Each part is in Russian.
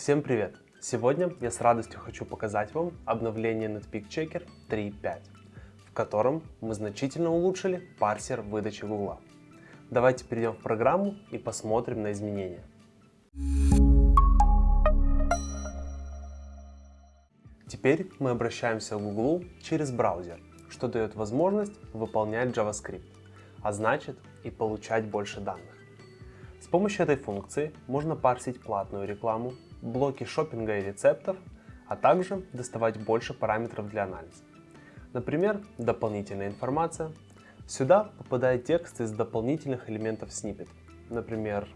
Всем привет! Сегодня я с радостью хочу показать вам обновление Netpeak Checker 3.5, в котором мы значительно улучшили парсер выдачи Google. Давайте перейдем в программу и посмотрим на изменения. Теперь мы обращаемся к Google через браузер, что дает возможность выполнять JavaScript, а значит и получать больше данных. С помощью этой функции можно парсить платную рекламу, блоки шопинга и рецептов, а также доставать больше параметров для анализа. Например, дополнительная информация. Сюда попадает текст из дополнительных элементов сниппет, например,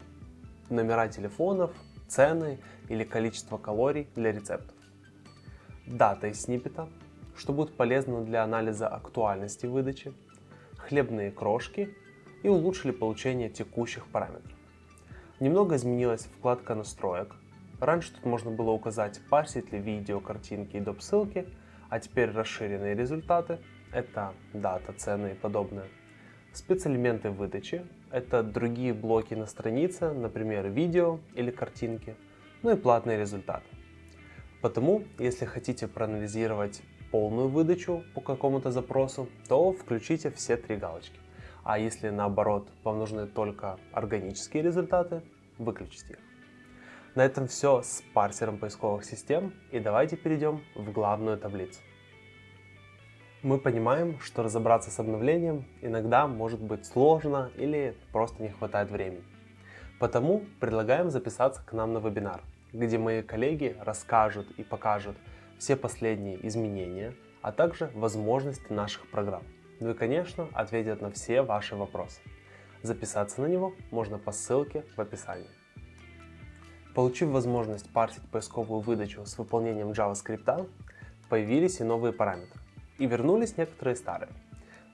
номера телефонов, цены или количество калорий для рецептов. Дата из сниппета, что будет полезно для анализа актуальности выдачи, хлебные крошки и улучшили получение текущих параметров. Немного изменилась вкладка настроек. Раньше тут можно было указать, парсить ли видео, картинки и доп. ссылки, а теперь расширенные результаты — это дата, цены и подобное. Спецэлементы выдачи — это другие блоки на странице, например, видео или картинки, ну и платные результаты. Потому, если хотите проанализировать полную выдачу по какому-то запросу, то включите все три галочки. А если наоборот вам нужны только органические результаты, выключите их. На этом все с парсером поисковых систем и давайте перейдем в главную таблицу. Мы понимаем, что разобраться с обновлением иногда может быть сложно или просто не хватает времени. Потому предлагаем записаться к нам на вебинар, где мои коллеги расскажут и покажут все последние изменения, а также возможности наших программ. Ну и, конечно, ответят на все ваши вопросы. Записаться на него можно по ссылке в описании. Получив возможность парсить поисковую выдачу с выполнением JavaScript, появились и новые параметры. И вернулись некоторые старые.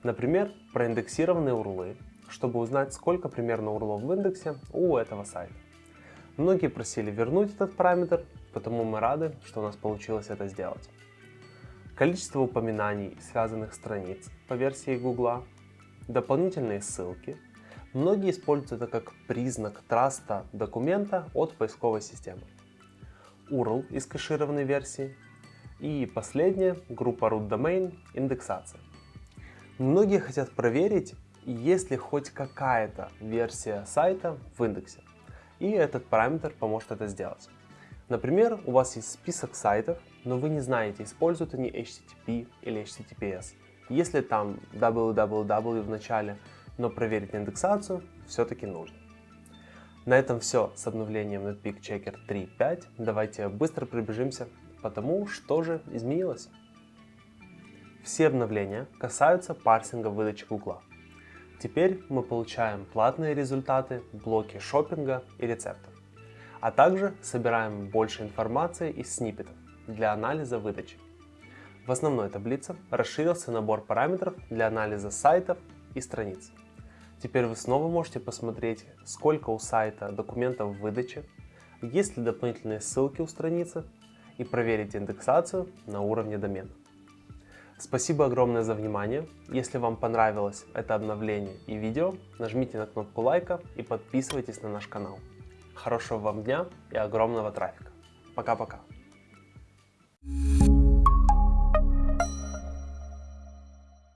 Например, проиндексированные урлы, чтобы узнать, сколько примерно урлов в индексе у этого сайта. Многие просили вернуть этот параметр, потому мы рады, что у нас получилось это сделать количество упоминаний связанных страниц по версии Google, дополнительные ссылки. Многие используют это как признак траста документа от поисковой системы. URL из кэшированной версии. И последнее, группа root domain, индексация. Многие хотят проверить, есть ли хоть какая-то версия сайта в индексе. И этот параметр поможет это сделать. Например, у вас есть список сайтов, но вы не знаете, используют они HTTP или HTTPS. Если там www в начале, но проверить индексацию все-таки нужно. На этом все с обновлением Netpeak Checker 3.5. Давайте быстро пробежимся по тому, что же изменилось. Все обновления касаются парсинга выдачи Google. Теперь мы получаем платные результаты, блоки шопинга и рецептов а также собираем больше информации из сниппетов для анализа выдачи. В основной таблице расширился набор параметров для анализа сайтов и страниц. Теперь вы снова можете посмотреть, сколько у сайта документов в выдаче, есть ли дополнительные ссылки у страницы и проверить индексацию на уровне домена. Спасибо огромное за внимание. Если вам понравилось это обновление и видео, нажмите на кнопку лайка и подписывайтесь на наш канал. Хорошего вам дня и огромного трафика. Пока-пока.